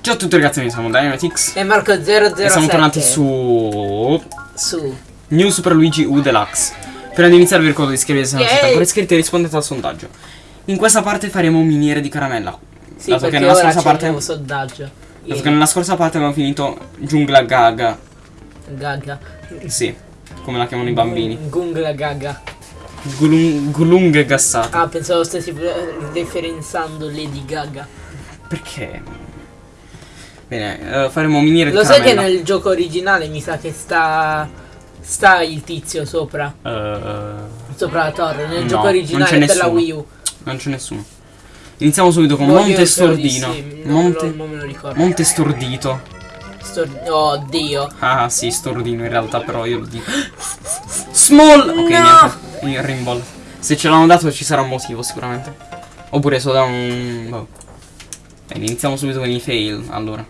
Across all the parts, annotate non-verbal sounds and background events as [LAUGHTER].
Ciao a tutti ragazzi, mi siamo Dynamitix E Marco 007 e siamo tornati su Su New Super Luigi U Deluxe. Prima di iniziare vi ricordo di iscrivervi se non siete ancora iscritti e rispondete al sondaggio. In questa parte faremo miniere di caramella. Sì, dato che perché nella ora scorsa parte nuovo sondaggio dato che nella scorsa parte abbiamo finito Giungla Gaga. Gaga Sì, come la chiamano i bambini. Gungla Gaga Gulung- Gulunghe gassate. Ah, pensavo stessi eh, referenzando Lady Gaga Perché? Bene, eh, faremo miniere Lo di sai che nel gioco originale mi sa che sta Sta il tizio sopra Eh, Sopra la torre Nel No, gioco originale per la. Wii U non c'è nessuno. Iniziamo subito con Boh, io Monte Stordino. sì, Monte, lo Monte Stordito. Stor- Oh Dio Ah sì, Stordino in realtà però io lo dico. [GASPS] Small! Ok, No! niente. Il Rimball. Se ce l'hanno dato ci sarà un motivo sicuramente. Oppure solo da un... boh. Bene, iniziamo subito con i fail, allora.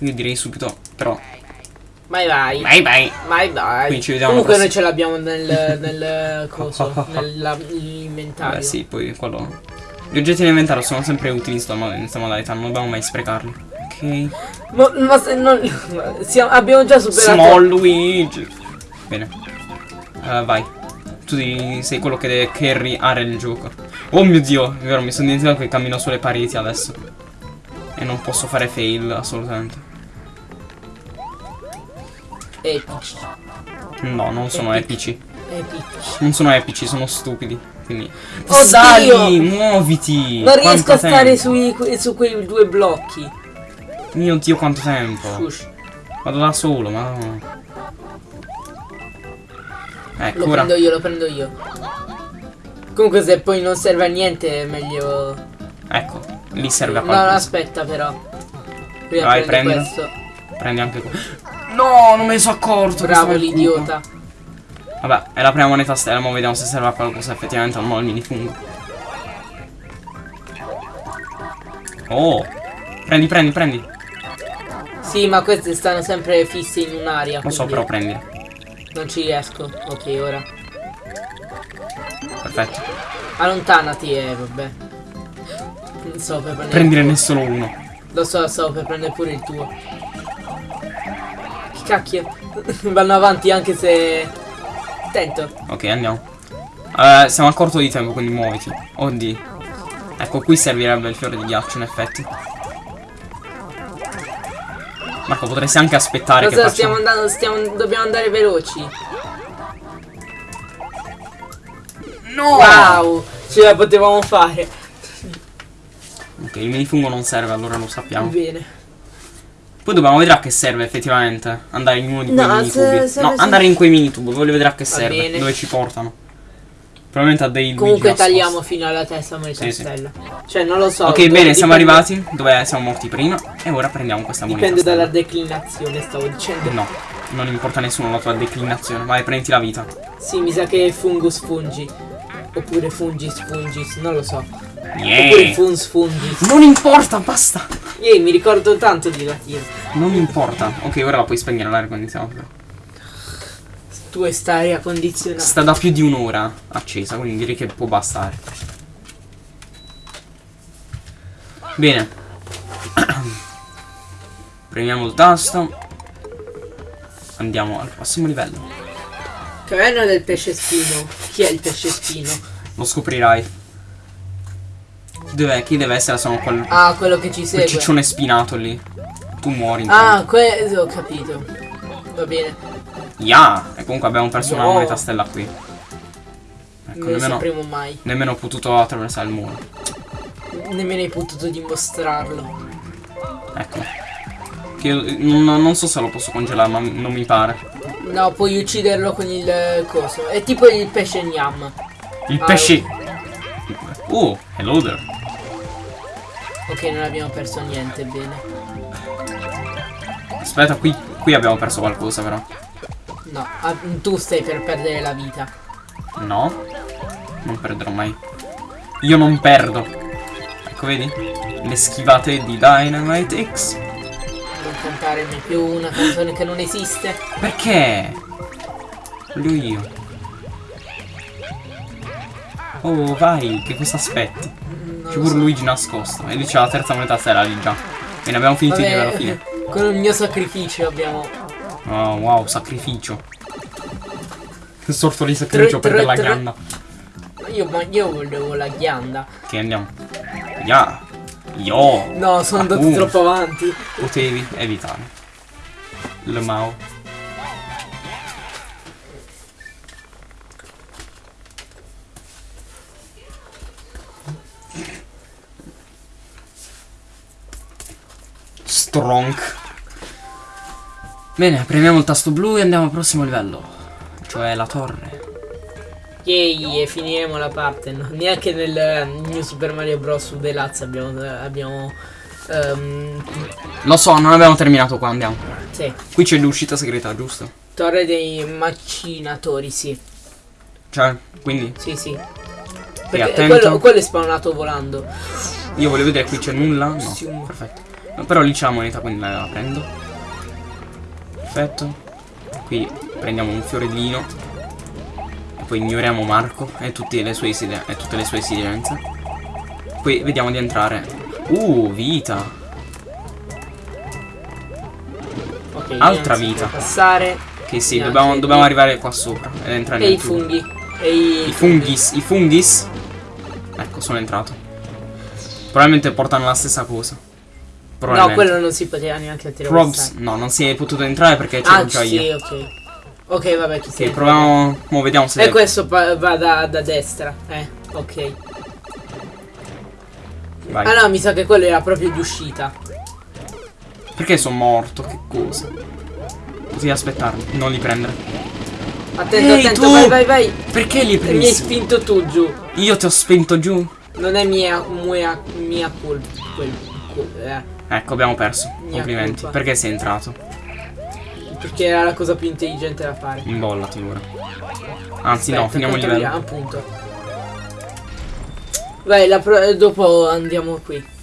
Io direi subito, però... Vai vai Vai vai! Vai vai Quindi ci vediamo Comunque noi ce l'abbiamo nel, [LAUGHS] nel coso Nell'inventario Beh sì, poi quello... Gli oggetti in sono sempre utili in sta mo- in sta modalità, non dobbiamo mai sprecarli. Ok. Ma, ma se non. siamo- abbiamo già superato. Small Luigi. Bene. Eh, vai. Tu sei quello che deve carryare il gioco. Oh mio dio, è vero, mi sono dimenticato che cammino sulle pareti adesso. E non posso fare fail, assolutamente. Epici. No, non sono epici. Epici. Non sono epici, sono stupidi. Quindi. Oh, Dio! muoviti! Non riesco a stare sui, su quei due blocchi. Mio dio, quanto tempo! Vado da solo, ma. Lo Ecco, ora. prendo io, lo prendo io. Comunque se poi non serve a niente è meglio. Ecco, lì serve a No, no, qualcosa. aspetta però. Prima Vai, prendi. questo. Prendi anche qua. No, non me ne sono accorto. Bravo questo l'idiota. Vabbè, è la prima moneta stella, ma vediamo se serve a qualcosa effettivamente o no il minifungo. Oh! Prendi, prendi, prendi. Sì, ma queste stanno sempre fisse in un'aria. Lo so, però prendi. Non ci riesco. Ok, ora. Perfetto. Allontanati e vabbè. Non so per prendere. Prendine solo uno. Lo so, so per prendere pure il tuo. Che cacchio. [LAUGHS] Vanno avanti anche se. Attento. Ok, andiamo. Eh, siamo a corto di tempo, quindi muoviti. Oddio. Ecco, qui servirebbe il fiore di ghiaccio, in effetti. Marco, potresti anche aspettare che Cosa faccia... stiamo andando? Stiamo, dobbiamo andare veloci. No! Wow! Ce la potevamo fare. Ok, il minifungo non serve, allora lo sappiamo. Bene. Poi dobbiamo vedere a che serve effettivamente andare in uno di quei No, mini se- tubi. se- no, andare in quei mini tubi, voglio vedere a che Va serve, bene. dove ci portano. Probabilmente a dei Comunque tagliamo nascosti. fino alla testa moneta Sì, sì. stella. Cioè, non lo so. Ok, bene, siamo arrivati dove siamo morti prima e ora prendiamo questa moneta. Dipende stella. dalla declinazione, stavo dicendo. No, non importa nessuno la tua declinazione. Vai, prenditi la vita. Sì, mi sa che è fungus fungi. Oppure fungis fungis, non lo so. Oppure Yeah! funs fungis. Non importa, basta! Ehi, mi ricordo tanto di latino. Non importa. Ok, ora la puoi spegnere l'aria condizionata. Tu e sta aria condizionata. Sta da più di un'ora accesa, quindi direi che può bastare. Bene. [COUGHS] Premiamo il tasto. Andiamo al prossimo livello. Caverna del pesce spino. Chi è il pesce spino? Lo scoprirai. Dov'è? Chi deve essere? Sono quel, Ah, quello che ci quel segue. ciccione spinato lì. Tu muori. Ah, quello ho capito. Va bene. Ya! E comunque abbiamo perso una No. moneta stella qui. Ecco, non nemmeno, sapremo mai. nemmeno ho potuto attraversare il muro. Nemmeno hai potuto dimostrarlo. Ecco. Che non, non so se lo posso congelare, ma non mi pare. No, puoi ucciderlo con il coso. È tipo il pesce gnam. Il Ah, pesce. Oh, hello there. Ok, non abbiamo perso niente, bene. Aspetta, qui, qui abbiamo perso qualcosa, però. No, ah, tu stai per perdere la vita. No. Non perderò mai. Io non perdo. Ecco, vedi? Le schivate di Dynamite X. Non cantare mai più una canzone che non esiste. Perché? Voglio io. Oh, vai, che cosa aspetti? C'è pure so. Luigi nascosto. E lì c'è la terza moneta stella lì già. Bene, abbiamo finito livello alla fine. [LAUGHS] con il mio sacrificio abbiamo Oh, wow, sacrificio. Che sorta di sacrificio Tre- per tre- la tre- ghianda. io, ma io volevo la ghianda Che andiamo. Ya. Yo. no sono andato Uh. troppo avanti Potevi evitare. Le Mao. Strong. Bene, premiamo il tasto blu e andiamo al prossimo livello. Cioè la torre. Yay, e finiremo la parte. no? Neanche nel eh, New Super Mario Bros. Deluxe abbiamo. abbiamo ehm, Lo so, non abbiamo terminato qua, andiamo. sì, Qui c'è l'uscita segreta, giusto? Torre dei macinatori, sì. Cioè, quindi Sì, sì. Perché attento. quello, quello è spawnato volando. Io voglio vedere qui c'è nulla. No, perfetto. Però lì c'è la moneta, quindi la prendo. Perfetto. Qui prendiamo un fiorellino. E poi ignoriamo Marco e tutte le sue, e tutte le sue esigenze. Poi vediamo di entrare. Uh, vita. Ok, Altra vita. Passare. Che sì, dobbiamo, dobbiamo arrivare qua sopra ed entrare E nel i tubo. funghi. E i, I fungis, i fungis. Ecco, sono entrato. Probabilmente portano la stessa cosa. No, quello non si poteva neanche Probs, attraversare. no, non si è potuto entrare perché c'ero Ah, già sì, io. ok. Ok, vabbè, chi Sì, sei? proviamo. Mo vediamo se. E questo va da, da destra. Eh, ok. Vai. Ah no, mi sa che quello era proprio di uscita. Perché sono morto? Che cosa? Potevi aspettarmi, non li prendere. Attento, Ehi, attento, tu! vai, vai, vai. Perché li hai Mi hai spinto tu giù. Io ti ho spento giù. Non è mia, mia, mia colpa. Quel, quel- eh, Ecco, abbiamo perso. Mia Complimenti. colpa. Perché sei entrato? perché era la cosa più intelligente da fare. Imbollati ora. Anzi, no, Aspetta, finiamo il livello. Appunto. Vai, dopo andiamo qui.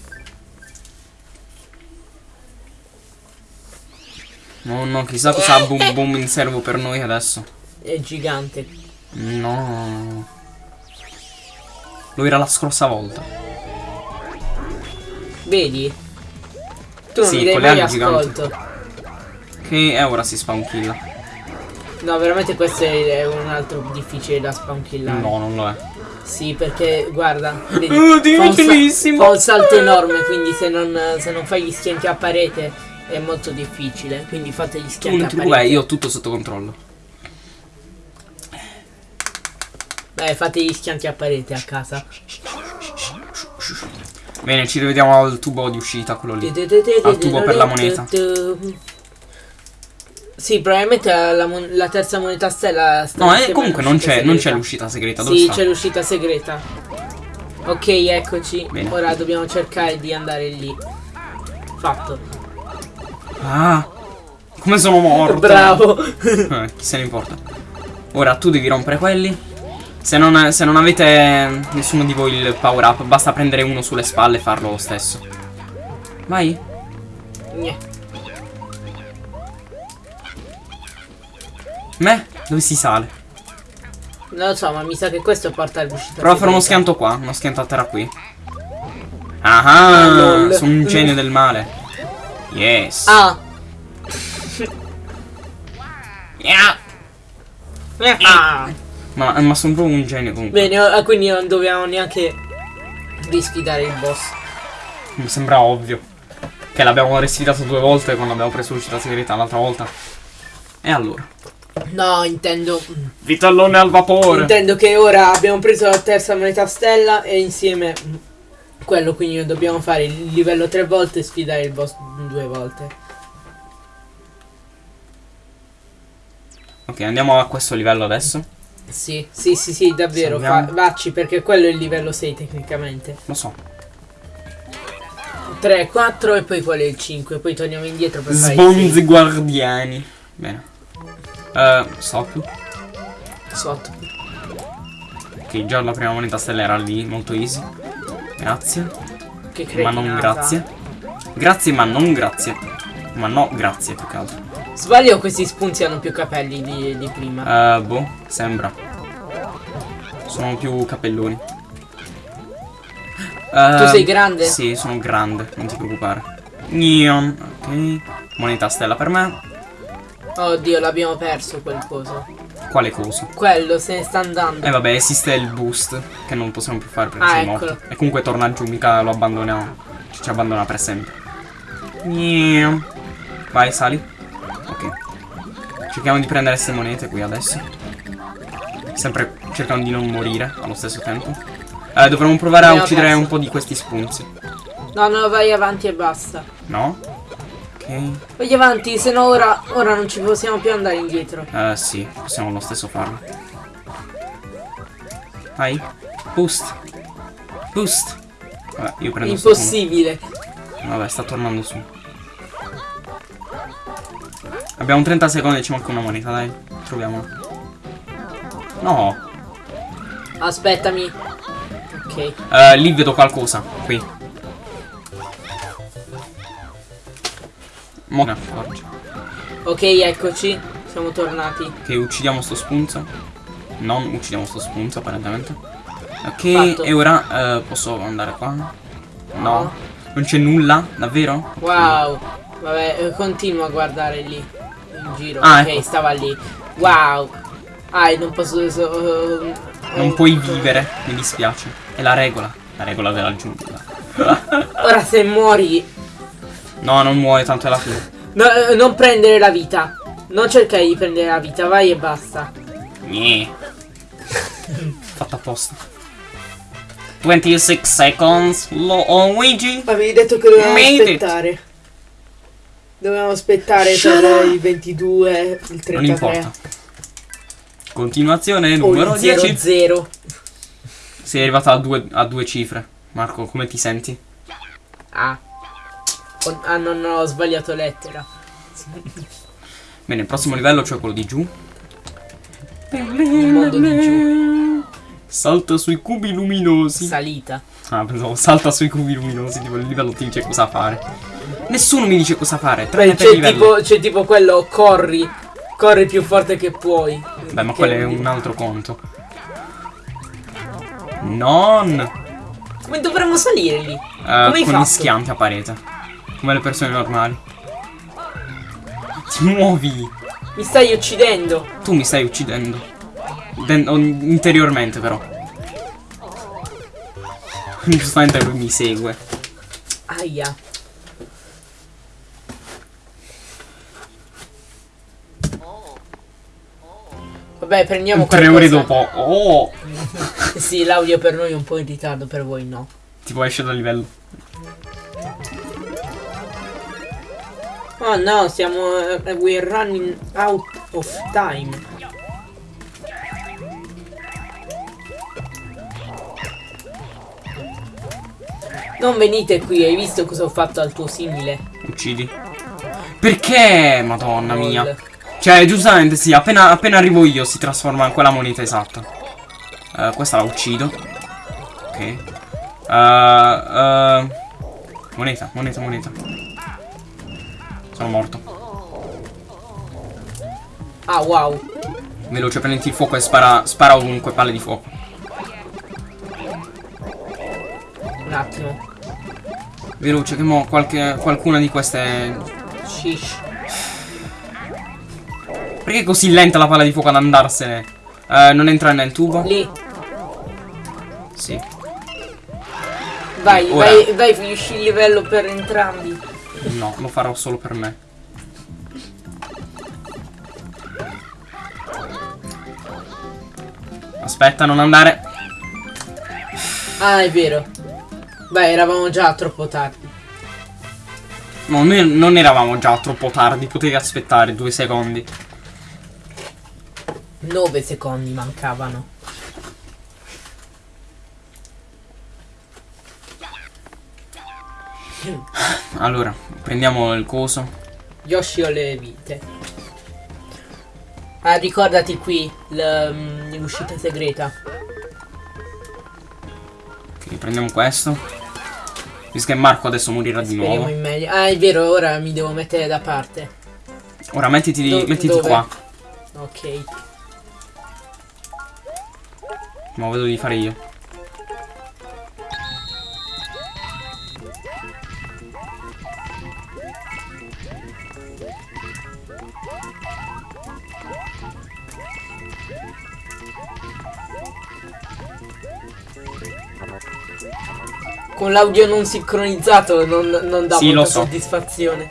No, no, chissà cosa ha boom boom in servo per noi adesso. È gigante. No. Lo era la scorsa volta. Vedi? Tu non Sì, mi dai mai ascolto. Che eh, ora si spawn kill. No, veramente questo è un altro difficile da spawn killare. No, non lo è. Sì, perché guarda, [LAUGHS] vedi, Oh, fa, un fa un salto enorme, quindi se non, se non fai gli schianti a parete è molto difficile. Quindi fate gli Tu schianti non a parete. preoccupare, io ho tutto sotto controllo. Beh, fate gli schianti a parete a casa. Bene, ci rivediamo al tubo di uscita, quello lì. Al tubo per la moneta. Sì, probabilmente la, mon- la terza moneta stella sta No, eh, comunque non c'è, l'uscita segreta. Dove Sì, c'è l'uscita segreta. Ok, eccoci. Bene. Ora dobbiamo cercare di andare lì. Fatto. Ah, come sono morto. [LAUGHS] Bravo. Eh, chi se ne importa. Ora tu devi rompere quelli. Se non, se non avete nessuno di voi il power up, basta prendere uno sulle spalle e farlo lo stesso. Vai. Gne. Me? Dove si sale? Non lo so, ma mi sa che questo porta all'uscita Prova a fare uno schianto qua, uno schianto a terra qui. Ah, Ah, lol. sono un genio del male. Yes. Ah. Yeah. ah. Ma, ma sono proprio un genio comunque. Bene, ah, quindi non dobbiamo neanche risfidare il boss. Mi sembra ovvio. Che l'abbiamo risfidato due volte quando abbiamo preso l'uscita segreta l'altra volta. E allora? No, intendo. Vitellone al vapore. Intendo che ora abbiamo preso la terza moneta stella e insieme quello, quindi dobbiamo fare il livello tre volte e sfidare il boss due volte. ok, andiamo a questo livello adesso. Sì, sì, sì, sì, davvero. Fa, vacci perché quello è il livello 6 tecnicamente. Lo so. 3, 4 e poi quello è il 5. Poi torniamo indietro per fare il Sbonzi guardiani. Bene. Eh, stop. sotto. Ok, già la prima moneta stella era lì, molto easy. Grazie. Che Ma non cretinata. grazie. Grazie, ma non grazie. Ma no, grazie più che altro. Sbaglio questi spunti hanno più capelli di, di prima? Eh, boh, sembra. Sono più cappelloni. Tu Eh, sei grande? Sì, sono grande, non ti preoccupare. Neon, ok. Moneta stella per me. Oddio, l'abbiamo perso quel coso. Quale cosa? Quello se ne sta andando. Eh vabbè, esiste il boost che non possiamo più fare perché Ah, sei morto. E comunque torna giù, mica lo abbandoniamo. Ci, ci abbandona per sempre. Vai, sali. Cerchiamo di prendere queste monete qui adesso. Sempre cercando di non morire allo stesso tempo. Eh, dovremmo provare a uccidere un po' di questi spunzi. No, no, vai avanti e basta. No? Ok. Vai avanti, se no ora, ora non ci possiamo più andare indietro. Eh sì, possiamo lo stesso farlo. Vai. Boost. Boost. Vabbè, io prendo Impossibile. Vabbè, sta tornando su. Abbiamo 30 secondi e ci manca una moneta, dai. Troviamola. No. Aspettami. Ok. Eh, lì vedo qualcosa. Qui. Mo ne accorge. Ok, eccoci. Siamo tornati. Ok, uccidiamo sto spunzo. Non uccidiamo sto spunzo, apparentemente. Ok, Fatto. e ora eh, posso andare qua? No. Non c'è nulla? Davvero? Wow. Vabbè, continua a guardare lì. Giro. Ah, ok, ecco. stava lì. Wow. Ah, non posso. so- eh, Non puoi vivere, mi dispiace. È la regola. La regola della giungla. [LAUGHS] Ora se muori. no, non muore, tanto è la fine. no, eh, non prendere la vita. Non cercare di prendere la vita, vai e basta. Nyeh. Fatta apposta. 26 seconds. Lo Luigi. Avevi detto che dovevamo Made it. Dovevamo aspettare Shut per il 22, il 33. Non importa. Continuazione numero il 10. 00. Sei arrivata a due, a due cifre. Marco, come ti senti? Ah. Oh, ah, non ho sbagliato lettera. Bene, il prossimo livello, cioè quello di giù. Il mondo di giù. Salta sui cubi luminosi. Salita. Ah, pensavo salta sui cubi luminosi, tipo il livello ti dice cosa fare. Nessuno mi dice cosa fare, Beh, c'è tipo, c'è tipo quello corri. Corri più forte che puoi. Beh, ma quello è un altro conto. Non! Come dovremmo salire lì? Eh, hai con gli schianti a parete. Come le persone normali. Ti muovi! Mi stai uccidendo. Tu mi stai uccidendo. Den- interiormente però. [LAUGHS] Giustamente lui mi segue. Aia. Vabbè, prendiamo Tre qualcosa. ore dopo. Oh! [LAUGHS] Sì, l'audio per noi è un po' in ritardo, per voi no. Tipo esce dal livello. Oh no, siamo. eh, we're running out of time. Non venite qui, hai visto cosa ho fatto al tuo simile? Uccidi. Perché? Madonna mia. Cioè, giustamente sì, appena, appena arrivo io si trasforma in quella moneta esatta. Eh, questa la uccido. Ok. Eh, eh, moneta, moneta, moneta. Sono morto. Ah, wow. Veloce, prendi il fuoco e spara, spara ovunque palle di fuoco. Un attimo. Veloce, che mo qualche, qualcuna di queste... Shish. Perché è così lenta la palla di fuoco ad andarsene? Eh, non entra nel tubo? Lì. Sì. Vai, Ora. vai, vai, finisci il livello per entrambi. No, lo farò solo per me. Aspetta, non andare. Ah, è vero. Beh, eravamo già troppo tardi. No, noi non eravamo già troppo tardi, potevi aspettare due secondi. 9 secondi mancavano. Allora, prendiamo il coso. Yoshi ho le vite. Ah, ricordati qui mm, l'uscita segreta. Ok, prendiamo questo. Visto che Marco adesso morirà di Speriamo nuovo. in meglio. Ah, è vero, ora mi devo mettere da parte. Ora mettiti, Do- mettiti qua. Ok. Ma vedo di fare io. Con l'audio non sincronizzato non, non dà Sì, molta so. soddisfazione.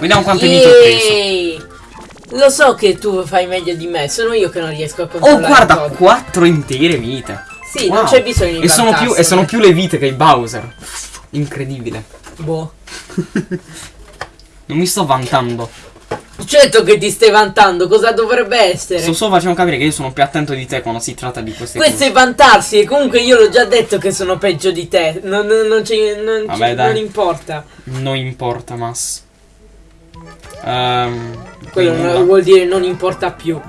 Vediamo vite ho preso. Yeeey! Lo so che tu fai meglio di me, sono io che non riesco a Oh, controllare guarda, todo. 4 intere vite. Sì, Wow. non c'è bisogno di E sono, più, e sono più le vite che i Bowser. Incredibile. Boh. [LAUGHS] Non mi sto vantando. Certo che ti stai vantando, cosa dovrebbe essere? Sto solo facendo capire che io sono più attento di te quando si tratta di queste Questo cose. è vantarsi e comunque io l'ho già detto che sono peggio di te. Non, non, non non, Vabbè, non importa. Non importa, Mas. Qui Quello non- vuol dire non importa più.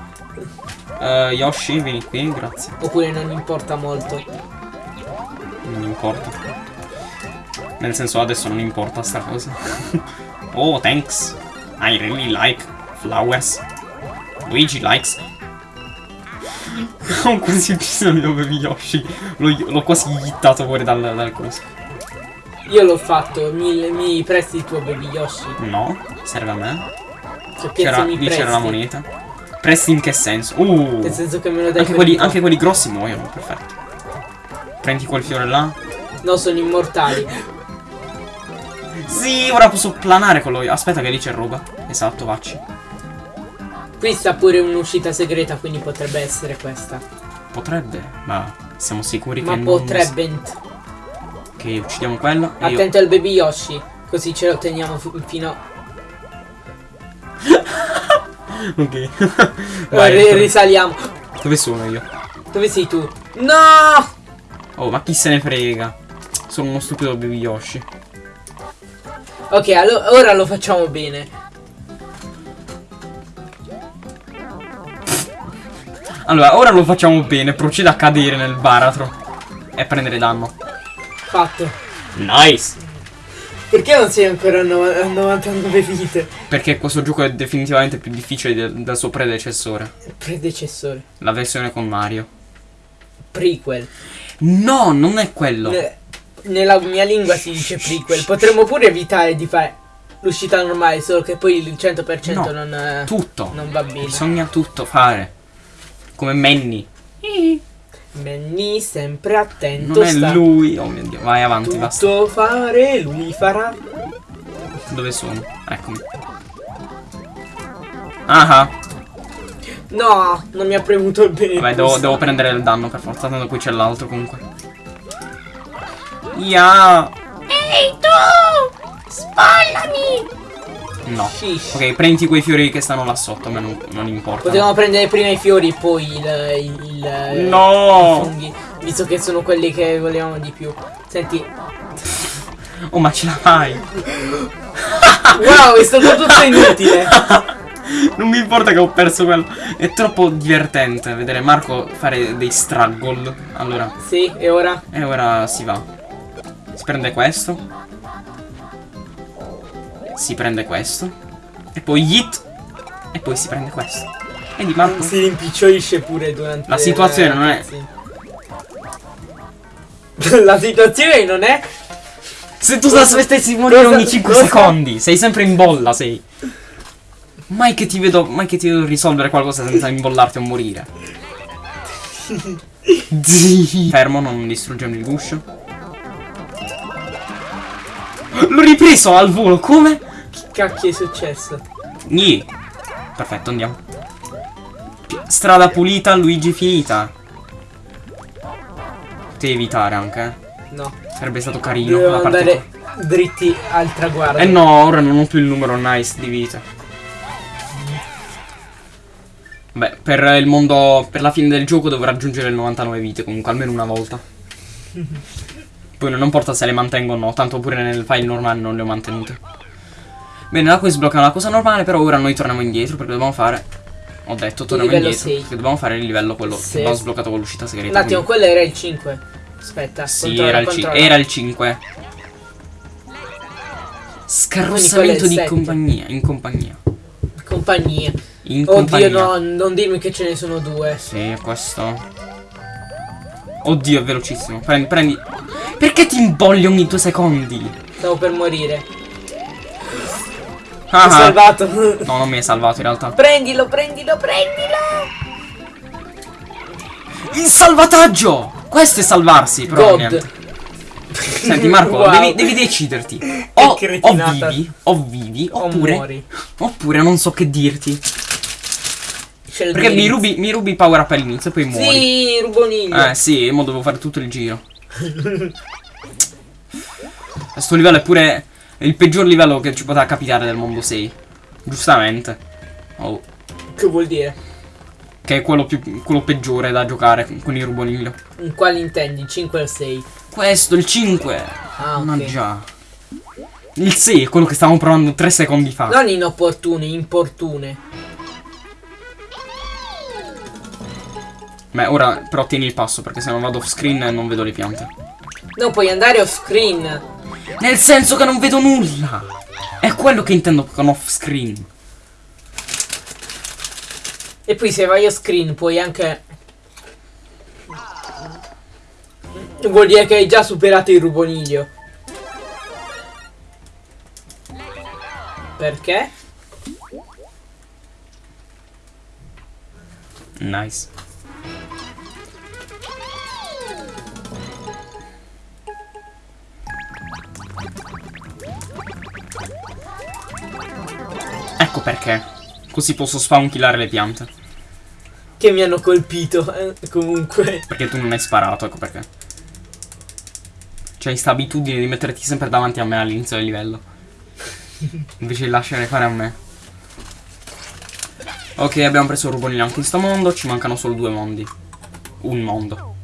Eh, Yoshi, vieni qui, grazie. Oppure non importa molto. Non importa. Nel senso adesso non importa sta cosa. [LAUGHS] oh, thanks. I really like flowers. Luigi likes. [LAUGHS] Ho quasi ucciso il mio Yoshi. L'ho quasi hittato fuori dal, dal coso. Io l'ho fatto, mi, mi presti il tuo baby Yoshi? No, serve a me. Cioè, C'era, lì c'era la moneta. Presti in che senso? Uh. Nel senso che me lo dai Anche quelli, anche quelli grossi muoiono, perfetto. Prendi quel fiore là. No, sono immortali. [LAUGHS] Sì, ora posso planare con lo. Aspetta che lì c'è roba. Esatto, vacci. Qui sta pure un'uscita segreta, quindi potrebbe essere questa. Potrebbe, ma siamo sicuri Ma che non. potrebbe. Che uccidiamo quello. E io. Attento al baby Yoshi. Così ce lo teniamo fi- fino. [LAUGHS] Ok. [LAUGHS] Vai, Vai. risaliamo. Dove sono io? Dove sei tu? No! Oh, ma chi se ne frega? Sono uno stupido baby Yoshi. Ok, allo- ora lo facciamo bene. Allora, ora lo facciamo bene. Proceda a cadere nel baratro. E prendere danno. Fatto. Nice! Perché non sei ancora a no- a 99 vite? Perché questo gioco è definitivamente più difficile del, del suo predecessore. Predecessore. La versione con Mario. Prequel. No, non è quello. Ne- nella mia lingua si dice prequel. Potremmo pure evitare di fare l'uscita normale, solo che poi il 100% No, non, eh, Tutto. non va bene. Bisogna tutto fare. Come Manny. Manny sempre attento. Non è sta lui. Oh mio dio. Vai avanti, basta. tutto fare, lui farà. Dove sono? Eccomi. Ah, No, non mi ha premuto il bene. vabbè, devo, devo prendere il danno per forza. Tanto qui c'è l'altro comunque. Ya. Ehi tu! Spallami! No. Shish. Ok, prendi quei fiori che stanno là sotto. A me non, non importa. Potevamo prendere prima i fiori e poi il, il, il- No. i funghi. Visto che sono quelli che volevamo di più. Senti. Oh, ma ce la fai. [LAUGHS] Wow, è stato tutto inutile. [LAUGHS] Non mi importa che ho perso quello. È troppo divertente vedere Marco fare dei struggle. Allora, Sì, e ora? e ora si va. Si prende questo. Si prende questo. E poi hit. E poi si prende questo. Vedi Marco? Si rimpicciolisce pure durante La situazione non è-. [LAUGHS] La situazione non è Se tu aspettessi di morire ogni 5 cosa- secondi, sei sempre in bolla, sei. Mai che ti vedo, mai che ti vedo risolvere qualcosa senza imbollarti o morire. Zii. [LAUGHS] Fermo, non distruggiamo il guscio. L'ho ripreso al volo, come? Che cacchio è successo? Nì. Perfetto, andiamo. Strada pulita, Luigi finita. Devi evitare anche, eh. No. Sarebbe stato carino. Dobbiamo la parte andare dritti al traguardo. Eh no, ora non ho più il numero nice di vita. Beh, per il mondo. Per la fine del gioco devo raggiungere le 99 vite, comunque, almeno una volta. [LAUGHS] Poi non importa se le mantengo o no, tanto pure nel file normale non le ho mantenute. Bene, da qui sblocca una cosa normale, però ora noi torniamo indietro perché dobbiamo fare. Ho detto, torniamo indietro. sei. Perché dobbiamo fare il livello quello Sì. che abbiamo sbloccato con l'uscita segreta. Un attimo, quindi- quello era il 5. Aspetta, Sì, controlla, era il, controlla. era il 5. Scarrossamento di compagnia. In compagnia. Compagnia. In Oddio, compagnia. no, non dirmi che ce ne sono due. Sì, questo. Oddio, è velocissimo. Prendi, prendi. Perché ti imbolli ogni due secondi? Stavo per morire. Ah, ho ah. salvato. [LAUGHS] No, non mi hai salvato in realtà. prendilo, prendilo, prendilo. Il salvataggio! Questo è salvarsi, però. Senti Marco, [LAUGHS] Wow. devi, devi deciderti. O, o vivi, o vivi, O oppure, muori. oppure non so che dirti. Perché mi rubi, mi rubi power up all'inizio e poi muori. Sì, ruboniglio. Eh sì, mo devo fare tutto il giro. Questo livello è pure il peggior livello che ci poteva capitare del mondo 6. Giustamente. Oh, Che vuol dire? che è quello, più, quello peggiore da giocare con il ruboniglio. In quali intendi? 5 o 6? Questo, il 5. Ah, ok. Ma già. Il 6 è quello che stavamo provando 3 secondi fa. Non inopportune, importune. Beh, ora però tieni il passo perché se non vado off screen non vedo le piante. Non puoi andare off screen. Nel senso che non vedo nulla. È quello che intendo con off screen. E poi se vai off screen puoi anche... Vuol dire che hai già superato il ruboniglio. Perché? Nice. Perché. Così posso spawnkillare le piante. Che mi hanno colpito. eh, comunque. Perché tu non hai sparato, ecco perché. C'hai sta abitudine di metterti sempre davanti a me all'inizio del livello. Invece di lasciare fare a me. Ok, abbiamo preso il rubonino anche in sto mondo. Ci mancano solo due mondi. Un mondo.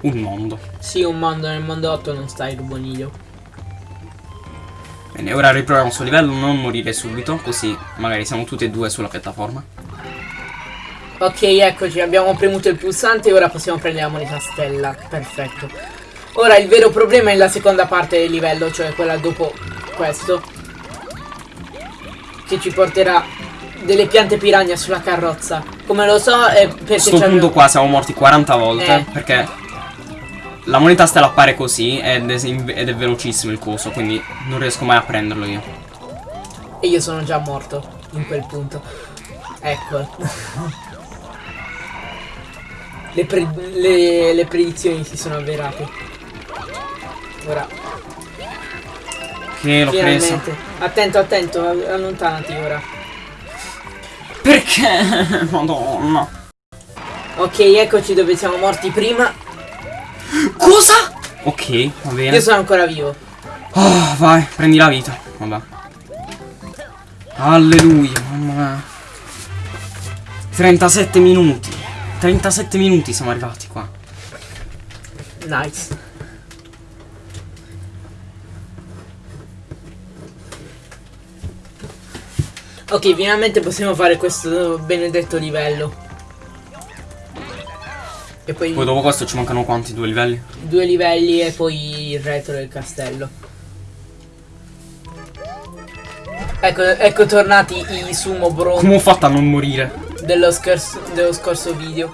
Un mondo. Sì, un mondo, nel mondo 8 non sta il ruboniglio. Bene, ora riproviamo sto livello, non morire subito, così magari siamo tutti e due sulla piattaforma. Ok, eccoci, abbiamo premuto il pulsante e ora possiamo prendere la moneta stella. Perfetto. Ora il vero problema è la seconda parte del livello, cioè quella dopo questo. Che ci porterà delle piante piranha sulla carrozza. Come lo so è perché A sto c'abbiamo- punto qua siamo morti 40 volte, Eh. perché la moneta stella appare così ed è, ed è velocissimo il coso, quindi non riesco mai a prenderlo io. E io sono già morto in quel punto. Ecco. le, pre- le- le predizioni si sono avverate. Ora, Che l'ho preso. finalmente. Attento, attento, all- allontanati ora. Perché? [LAUGHS] Madonna. Ok, eccoci dove siamo morti prima. Cosa? Ok, va bene. Io sono ancora vivo. Oh, vai, prendi la vita. Vabbè. Alleluia, mamma mia. 37 minuti. 37 minuti siamo arrivati qua. Nice. Ok, finalmente possiamo fare questo benedetto livello. E poi Poi dopo questo ci mancano quanti? Due livelli? due livelli e poi il retro del castello. Ecco, ecco tornati i sumo bro Come ho fatto a non morire? dello, scorso, dello scorso video.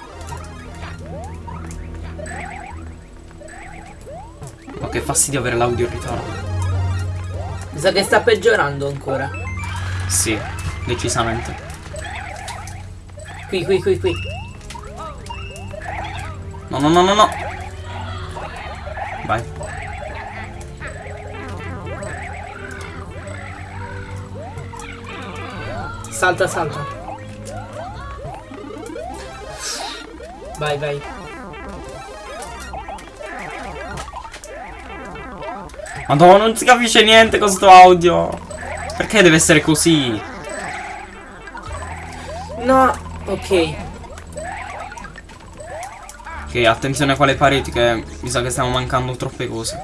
Ma che fastidio avere l'audio in ritardo. Mi sa che sta peggiorando ancora. Sì, decisamente. Qui, qui, qui, qui. No, no, no, no, no. Vai. Salta, salta. Vai, vai. Madonna, non si capisce niente con sto audio. Perché deve essere così? No, ok. Ok, attenzione a quale pareti che mi sa che stiamo mancando troppe cose.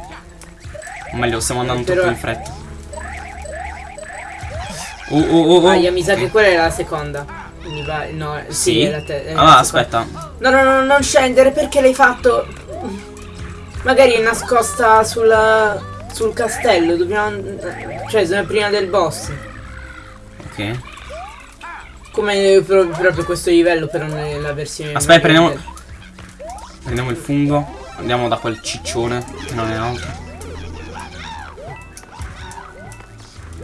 O meglio, stiamo andando Però- troppo in fretta. Oh, oh, oh, oh. Aia, mi sa che quella è la seconda. No, sì, Sì? la te- Ah, aspetta. No, no, no, non scendere, perché l'hai fatto? Magari è nascosta sulla... sul castello, dobbiamo... Cioè, prima del boss. Ok. Come pro- proprio questo livello, però nella versione... Aspetta, prendiamo. Prendiamo il fungo. Andiamo da quel ciccione, che non è altro.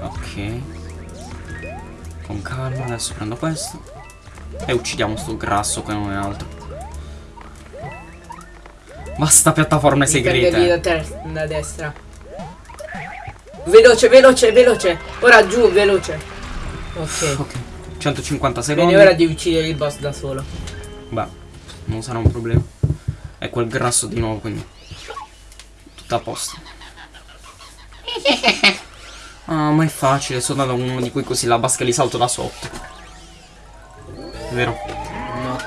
Ok. Con calma, adesso prendo questo. E uccidiamo sto grasso che non è altro. Basta piattaforme segrete. da, ter- da destra. Veloce, veloce, veloce. Ora giù, veloce. Ok. Ok. 150 Bene, secondi. ora devi uccidere il boss da solo. Beh, non sarà un problema. È quel grasso di nuovo, quindi. Tutto a posto. Ah, ma è facile, sono da uno di quei così la basca li salto da sotto. Vero? No.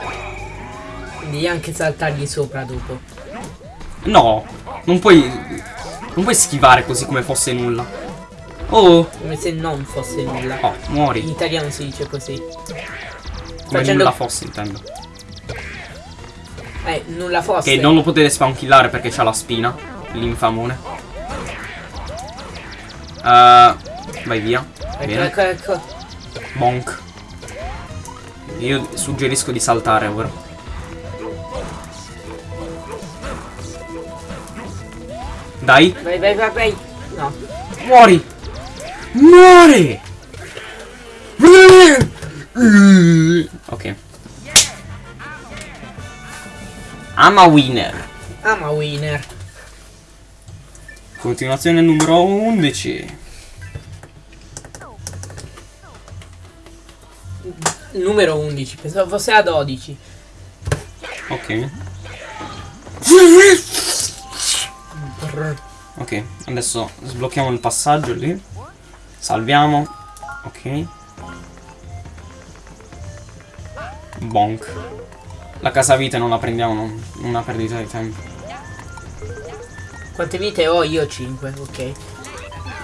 Devi anche saltargli sopra dopo. No, non puoi. Non puoi schivare così come fosse nulla. Oh, Come se non fosse nulla. oh, In muori. italiano si dice così. Come facendo- nulla fosse, intendo. Eh, nulla fosse. Che non lo potete spankillare perché c'ha la spina. L'infamone. Uh, vai via. Ecco, ecco, ecco. Bonk. Io suggerisco di saltare ora. Dai, Vai, vai, vai, vai. No. muori! Muori! Ok. I'm a winner. Ama winner. Continuazione numero 11. Numero 11. Pensavo fosse a 12. Ok. Ok, adesso sblocchiamo il passaggio lì. Salviamo. Ok. Bonk. La casa vite non la prendiamo, non, una perdita di tempo. Quante vite ho? Io 5, ok.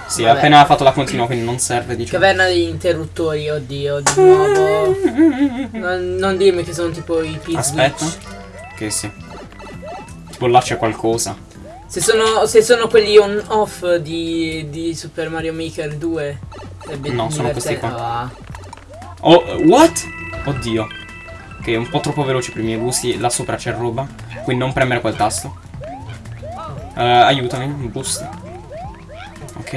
Sì, Vabbè. appena fatto la continua, quindi non serve, diciamo. Caverna degli interruttori, oddio, di nuovo. Non, non dirmi che sono tipo i pizzi. Aspetta. Che sì. Tipo là c'è qualcosa. Se sono, se sono quelli on off di, di Super Mario Maker 2. è be- No, sono questi divertente. Ah, Oh, what? Oddio. Ok, è un po' troppo veloce per i miei gusti. Là sopra c'è roba. Quindi non premere quel tasto. Eh, aiutami, un boost. Ok.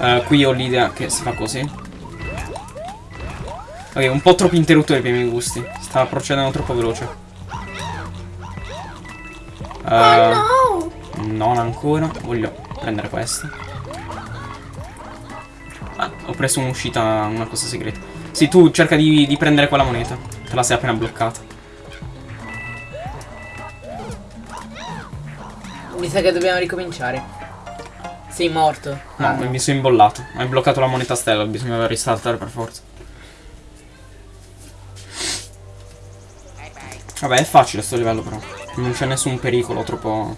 Eh, qui ho l'idea che si fa così. Ok, un po' troppi interruttori per i miei gusti. Sta procedendo troppo veloce. No! non ancora, voglio prendere questo. Ah, ho preso un'uscita, una cosa segreta. Sì, tu cerca di, di prendere quella moneta. Te la sei appena bloccata. Mi sa che dobbiamo ricominciare. Sei morto. No, Ah, mi sono imbollato. Hai bloccato la moneta stella, bisognava risaltare per forza. Vabbè, è facile sto livello però. Non c'è nessun pericolo troppo...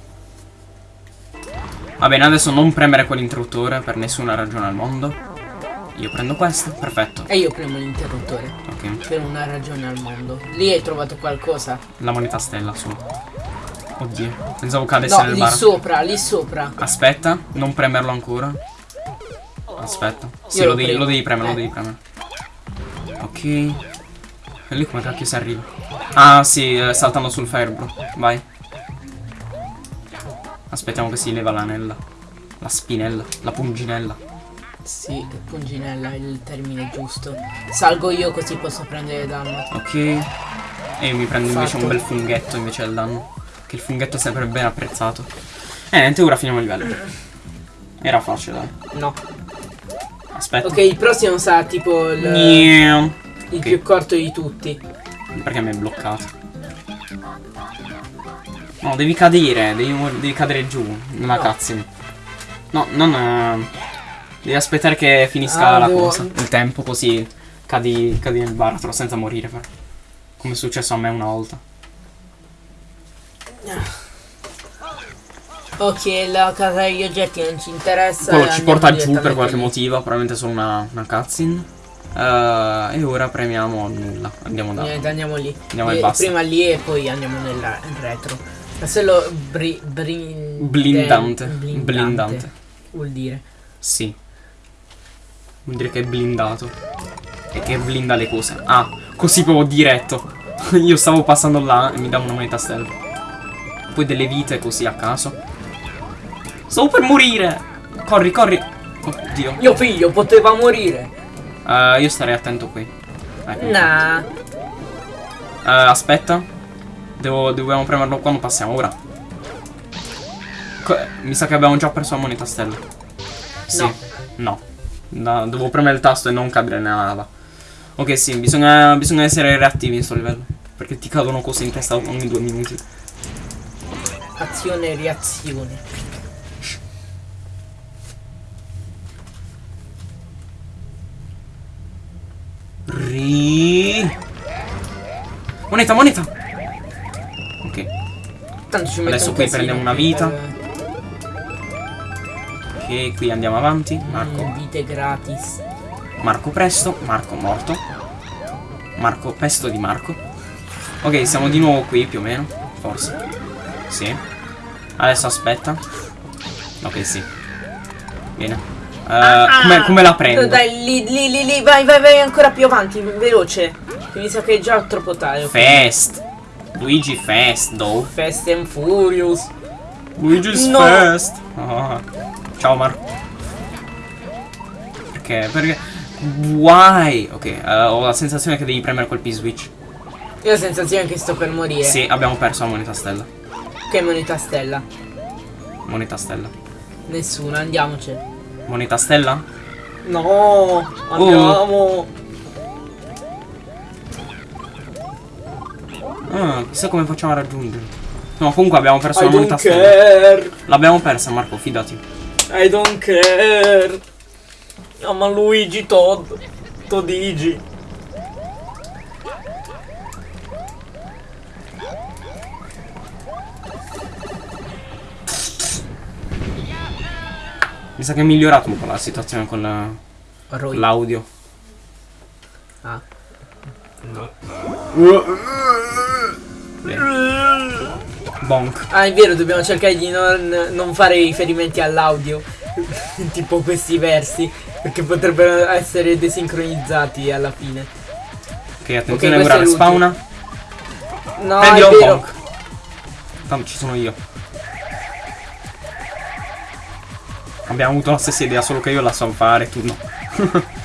Va bene, adesso non premere quell'interruttore per nessuna ragione al mondo. Io prendo questo, perfetto. E io premo l'interruttore. Ok. Per una ragione al mondo. Lì hai trovato qualcosa? La moneta stella su. Oddio, pensavo cadesse No, nel lì bar. sopra, lì sopra. Aspetta, non premerlo ancora. Aspetta. Sì, lo devi, lo devi premere, Eh. lo devi premere. Ok. E lì come cacchio si arriva? Ah, sì, eh, saltando sul firebro. Vai. Aspettiamo che si leva l'anella. La spinella, la punginella. Sì, punginella è il termine giusto. Salgo io così posso prendere danno. Ok. E io mi prendo invece Fatto. un bel funghetto invece del danno. Che il funghetto è sempre ben apprezzato. E niente, ora finiamo il livello. Era facile, dai. No. Aspetta. Ok, il prossimo sarà tipo il, il ok. più corto di tutti. Perché mi è bloccato? No, devi cadere, devi, devi cadere giù nella No. cutscene. No, non... eh, devi aspettare che finisca Ah, la devo- cosa. Il tempo così cadi, cadi nel baratro senza morire però. Come è successo a me una volta. Ok, la casa degli oggetti non ci interessa. Quello e ci porta giù per qualche lì. motivo, probabilmente solo una, una cutscene. Eh, e ora premiamo nulla. Andiamo da. Niente, andiamo lì. Andiamo e Eh, basta. Prima lì e poi andiamo nel retro. Castello bri, brin- Blindante. blindante. Blindante. Vuol dire. Sì. Vuol dire che è blindato. E che blinda le cose. Ah, così proprio diretto. [LAUGHS] Io stavo passando là e mi dà una moneta stella. Poi delle vite così a caso. Stavo per morire. Corri, corri. Oddio. Mio figlio poteva morire. Eh, io starei attento qui. Ecco. Nah. Eh, aspetta. Devo, dobbiamo premerlo quando passiamo, ora. Co- mi sa che abbiamo già perso la moneta stella. Sì. No. No. No, devo premere il tasto e non cadere nella lava. Ok, sì, bisogna, bisogna essere reattivi in questo livello. Perché ti cadono cose in testa ogni due minuti. Azione e reazione. Ri. Moneta, moneta! Ok. Tanto ci metto Adesso qui prendiamo una per- vita. Ok, qui andiamo avanti. Marco. Mm, vite gratis. Marco presto, Marco morto. Marco pesto di Marco. Ok, siamo di nuovo qui più o meno. Forse. Sì. Adesso aspetta. Ok, sì. Bene. Eh, come, come la prendo? Ah, Dai, lì, lì, lì, lì, vai, vai, vai ancora più avanti, veloce. Che mi sa che è già troppo tardi. ok? Fast. Luigi Fast, though. Fast and Furious. Luigi's No. Fast. Ah. Ciao Marco. Perché? Perché? Why? Ok, eh, ho la sensazione che devi premere quel P-switch. Io ho la sensazione che sto per morire. Sì, abbiamo perso la moneta stella. Che moneta stella? Moneta stella. Nessuna, andiamocene. Moneta stella? No, andiamo. Ah, chissà come facciamo a raggiungere. No, comunque abbiamo perso I la moneta don't stella. care. L'abbiamo persa, Marco, fidati. I don't care. Chiama Luigi Todd. Todigi. Mi sa che è migliorato un po' la situazione con la- Roy. l'audio. Ah. Bene. Bonk. Ah, è vero, dobbiamo cercare di non, non fare riferimenti all'audio. [LAUGHS] tipo questi versi. Perché potrebbero essere desincronizzati alla fine. Ok, attenzione, questo ora spawna. No, Prendilo è un bonk. Tanto ci sono io. Abbiamo avuto la stessa idea, solo che io la so fare, tu no. [LAUGHS]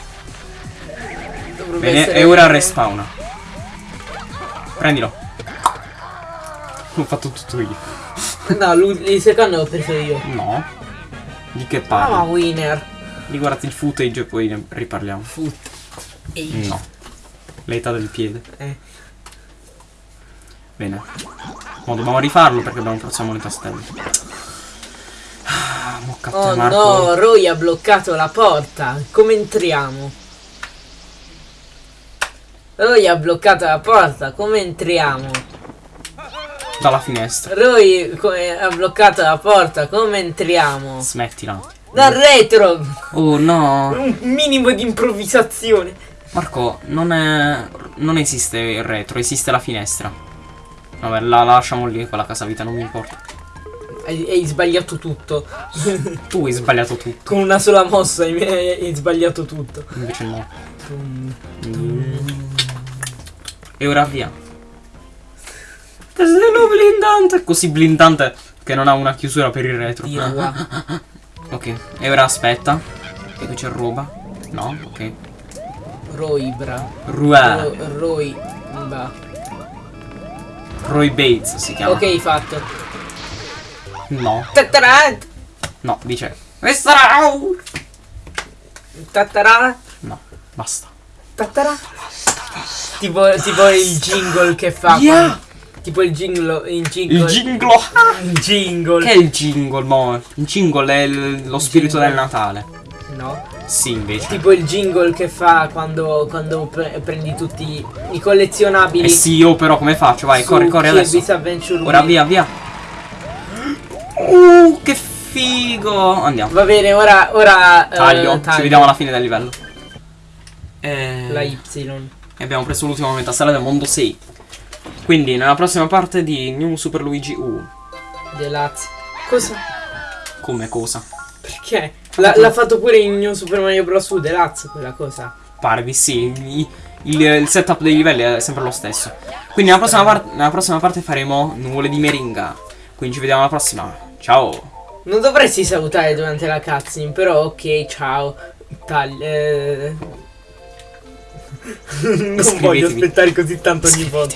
Bene, e ora respawna. Prendilo. Ho fatto tutto io. [LAUGHS] No, il secondo l'ho preso io. No. Di che Ah, parli? winner. Riguardati il footage e poi ne riparliamo. Foot. Ehi. No. L'età del piede. Eh. Bene. Ma dobbiamo rifarlo perché abbiamo perso la moneta stella. Ah, Oh Marco. no, Roy ha bloccato la porta. Come entriamo? Roy ha bloccato la porta. Come entriamo? Dalla finestra. Roy ha bloccato la porta. Come entriamo? Smettila. Dal retro. Oh no. Un minimo di improvvisazione. Marco, non è. Non esiste il retro, esiste la finestra. Vabbè, la lasciamo lì quella casa vita, non mi importa. Hai, hai sbagliato tutto. [LAUGHS] Tu hai sbagliato tutto. Con una sola mossa hai, hai sbagliato tutto. Invece no. E ora via. Castello blindante. Così blindante che non ha una chiusura per il retro. [LAUGHS] Ok, e ora aspetta. E qui c'è roba. No, ok. Roy, bra. Rua. Ro- Roy. Bates si chiama. Ok, fatto. No, Tatarà. no, dice. Questa Tatarà. No, basta. Tatarà. Tipo, tipo il jingle che fa. Yeah. Tipo il jingle. Il jingle. Il jingle. il jingle. Che è il jingle, mo? Il jingle è il- lo spirito Jingle. del Natale. No. Sì, invece. Tipo il jingle che fa quando, quando pre- prendi tutti i collezionabili. Eh sì, io però come faccio? Vai, corri, corri adesso. Ora via, via. Uh, che figo. Andiamo. Va bene, ora. ora eh, Taglio. Ci vediamo alla fine del livello. E... La Y. e abbiamo preso l'ultima metastella del mondo 6. Quindi nella prossima parte di New Super Luigi U. Deluxe. Cosa? Come cosa? Perché? L'ha, l'ha fatto pure in New Super Mario Bros. U Deluxe quella cosa. Pare di sì. i- Il, il setup dei livelli è sempre lo stesso. Quindi nella prossima, par- nella prossima parte faremo nuvole di meringa. Quindi ci vediamo alla prossima. Ciao. Non dovresti salutare durante la cutscene, però ok, ciao. Tagli. Eh... [LAUGHS] non voglio aspettare così tanto ogni volta.